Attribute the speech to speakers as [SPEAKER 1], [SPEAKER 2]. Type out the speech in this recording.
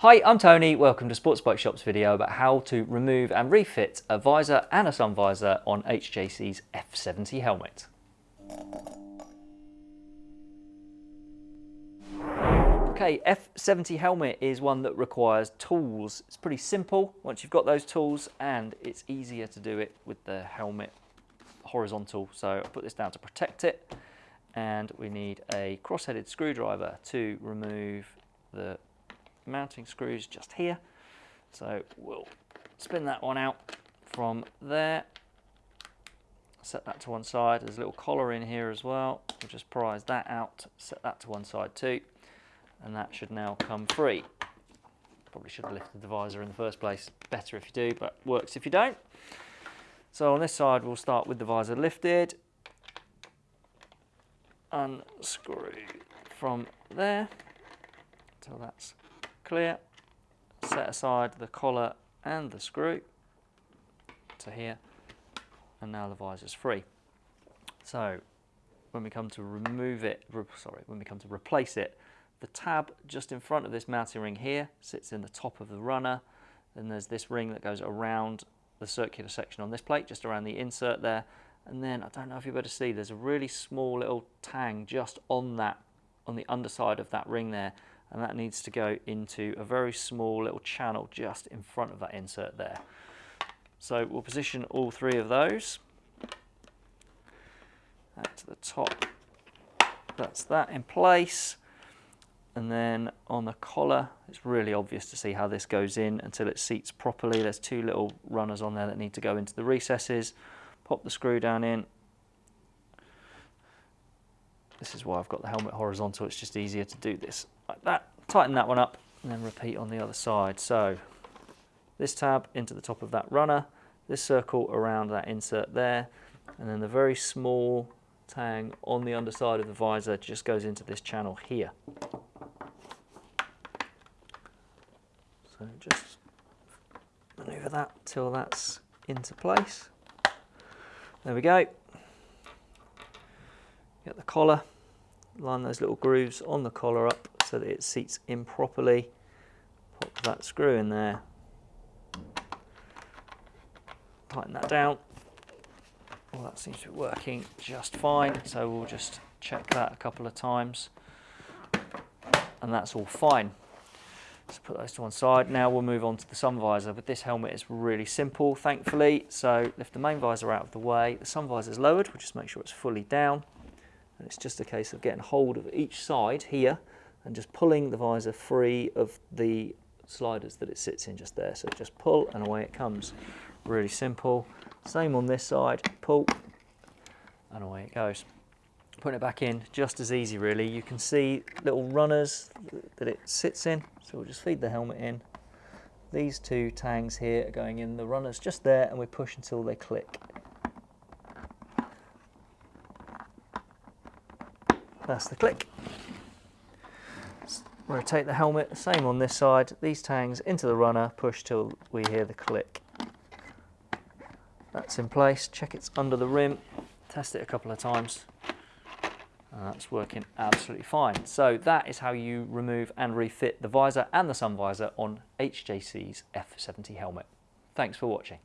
[SPEAKER 1] Hi, I'm Tony. Welcome to Sports Bike Shop's video about how to remove and refit a visor and a sun visor on HJC's F70 helmet. Okay, F70 helmet is one that requires tools. It's pretty simple once you've got those tools and it's easier to do it with the helmet horizontal. So I put this down to protect it and we need a cross-headed screwdriver to remove the mounting screws just here. So we'll spin that one out from there. Set that to one side. There's a little collar in here as well. We'll just prise that out, set that to one side too. And that should now come free. Probably should have lifted the visor in the first place. Better if you do, but works if you don't. So on this side, we'll start with the visor lifted. Unscrew from there until that's clear, set aside the collar and the screw to here, and now the visor's free. So when we come to remove it, sorry, when we come to replace it, the tab just in front of this mounting ring here sits in the top of the runner. Then there's this ring that goes around the circular section on this plate, just around the insert there. And then, I don't know if able to see, there's a really small little tang just on that, on the underside of that ring there and that needs to go into a very small little channel just in front of that insert there. So we'll position all three of those. To the top, that's that in place. And then on the collar, it's really obvious to see how this goes in until it seats properly. There's two little runners on there that need to go into the recesses. Pop the screw down in. This is why I've got the helmet horizontal. It's just easier to do this like that. Tighten that one up and then repeat on the other side. So this tab into the top of that runner, this circle around that insert there, and then the very small tang on the underside of the visor just goes into this channel here. So just maneuver that till that's into place. There we go. Get the collar, line those little grooves on the collar up so that it seats in properly. Pop that screw in there. Tighten that down. Well, that seems to be working just fine. So we'll just check that a couple of times. And that's all fine. So put those to one side. Now we'll move on to the sun visor. But this helmet, is really simple, thankfully. So lift the main visor out of the way. The sun visor is lowered. We'll just make sure it's fully down. And it's just a case of getting hold of each side here and just pulling the visor free of the sliders that it sits in just there. So just pull and away it comes. Really simple. Same on this side, pull and away it goes. Putting it back in, just as easy really. You can see little runners that it sits in. So we'll just feed the helmet in. These two tangs here are going in, the runners just there and we push until they click. That's the click rotate the helmet, same on this side, these tangs into the runner, push till we hear the click. That's in place, check it's under the rim, test it a couple of times. And that's working absolutely fine. So that is how you remove and refit the visor and the sun visor on HJC's F70 helmet. Thanks for watching.